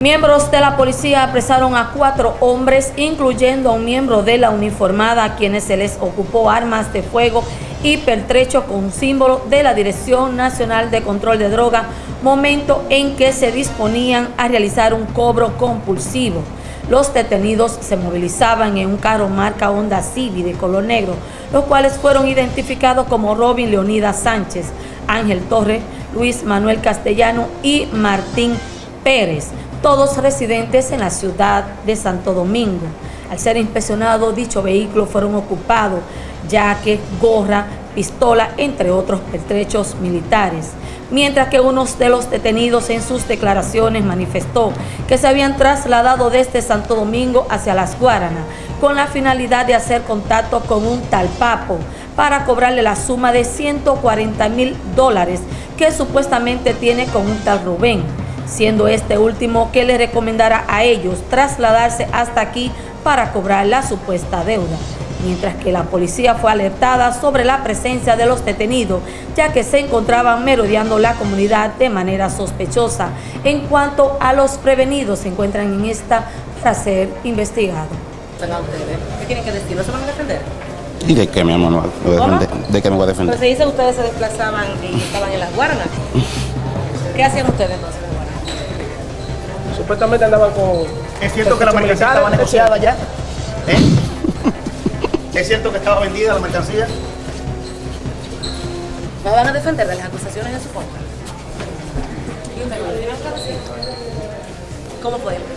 Miembros de la policía apresaron a cuatro hombres, incluyendo a un miembro de la uniformada, a quienes se les ocupó armas de fuego y pertrecho con símbolo de la Dirección Nacional de Control de Droga, momento en que se disponían a realizar un cobro compulsivo. Los detenidos se movilizaban en un carro marca Honda Civic de color negro, los cuales fueron identificados como Robin Leonidas Sánchez, Ángel Torre, Luis Manuel Castellano y Martín Pérez todos residentes en la ciudad de Santo Domingo. Al ser inspeccionado, dicho vehículo fueron ocupados, ya que gorra, pistola, entre otros pertrechos militares. Mientras que uno de los detenidos en sus declaraciones manifestó que se habían trasladado desde Santo Domingo hacia Las Guaranas con la finalidad de hacer contacto con un tal Papo para cobrarle la suma de 140 mil dólares que supuestamente tiene con un tal Rubén siendo este último que le recomendará a ellos trasladarse hasta aquí para cobrar la supuesta deuda, mientras que la policía fue alertada sobre la presencia de los detenidos, ya que se encontraban merodeando la comunidad de manera sospechosa. En cuanto a los prevenidos, se encuentran en esta para ser investigados. ¿Qué tienen que decir? ¿No se van a defender? ¿Y de qué, mi amor? ¿De qué me voy a defender? Pues se dice que ustedes se desplazaban y estaban en las guaranas. ¿Qué hacían ustedes entonces? Supuestamente andaban con... ¿Es cierto que la mercancía estaba negociada ya? ¿Eh? ¿Es cierto que estaba vendida la mercancía? ¿No van a defender de las acusaciones de su contra? ¿Cómo podemos?